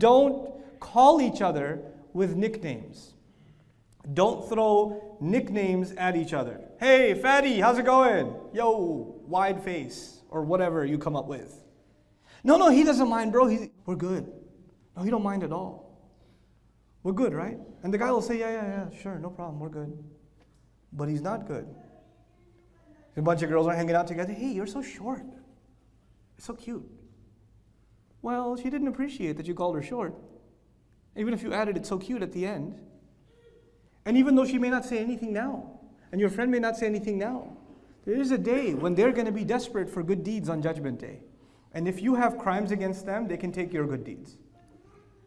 Don't call each other with nicknames. Don't throw nicknames at each other. Hey, fatty, how's it going? Yo, wide face, or whatever you come up with. No, no, he doesn't mind, bro. He's, we're good. No, he don't mind at all. We're good, right? And the guy will say, yeah, yeah, yeah, sure, no problem, we're good. But he's not good. A bunch of girls are hanging out together. Hey, you're so short. So cute. Well, she didn't appreciate that you called her short. Even if you added it's so cute at the end. And even though she may not say anything now, and your friend may not say anything now, there is a day when they're going to be desperate for good deeds on Judgment Day. And if you have crimes against them, they can take your good deeds.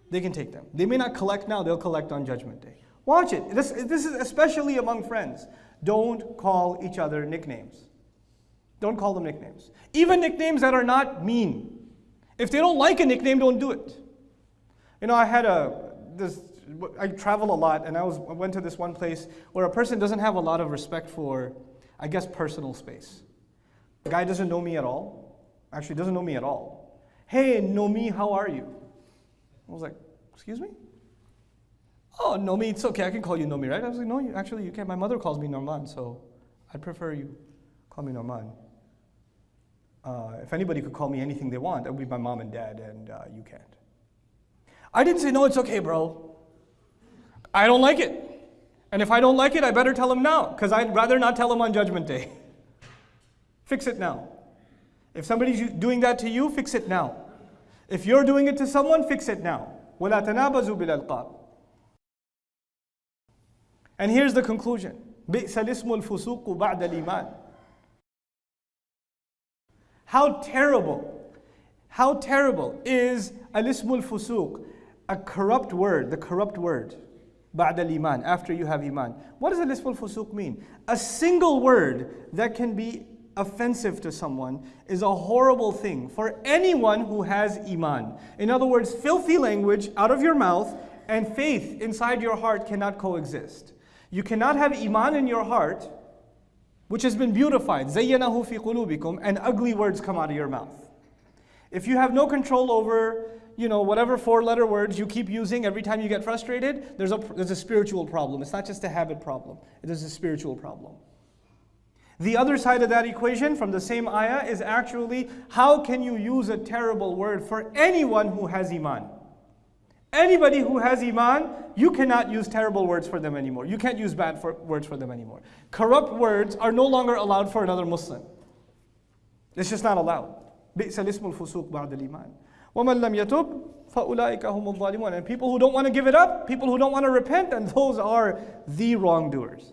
They can take them. They may not collect now, they'll collect on Judgment Day. Watch it. This, this is especially among friends. Don't call each other nicknames. Don't call them nicknames. Even nicknames that are not mean. If they don't like a nickname, don't do it. You know, I had a this. I travel a lot, and I was I went to this one place where a person doesn't have a lot of respect for, I guess, personal space. The guy doesn't know me at all. Actually, doesn't know me at all. Hey, Nomi, how are you? I was like, excuse me? Oh, Nomi, it's okay. I can call you Nomi, right? I was like, no, you, actually, you can't. My mother calls me Nouman, so I'd prefer you call me Nouman. Uh, if anybody could call me anything they want, that would be my mom and dad, and uh, you can't. I didn't say, no, it's okay, bro. I don't like it. And if I don't like it, I better tell him now, because I'd rather not tell him on Judgment Day. fix it now. If somebody's doing that to you, fix it now. If you're doing it to someone, fix it now. وَلَا تَنَابَزُوا بِالْأَلْقَابِ And here's the conclusion. بِئْسَ الْإِسْمُ الْفُسُوقُ بَعْدَ الْإِيمَانِ how terrible, how terrible is al-ismul fusuq, a corrupt word, the corrupt word, ba'd al-iman, after you have iman. What does al-ismul fusuq mean? A single word that can be offensive to someone is a horrible thing for anyone who has iman. In other words, filthy language out of your mouth and faith inside your heart cannot coexist. You cannot have iman in your heart which has been beautified, زَيَّنَهُ فِي قُلُوبِكُمْ, and ugly words come out of your mouth. If you have no control over, you know, whatever four-letter words you keep using every time you get frustrated, there's a, there's a spiritual problem. It's not just a habit problem. It is a spiritual problem. The other side of that equation from the same ayah is actually, how can you use a terrible word for anyone who has iman? Anybody who has Iman, you cannot use terrible words for them anymore. You can't use bad for, words for them anymore. Corrupt words are no longer allowed for another Muslim. It's just not allowed. بئس الاسم الفسوق بعد الإيمان ومن لم يتب فأولئك هم الظالمون And people who don't want to give it up, people who don't want to repent, and those are the wrongdoers.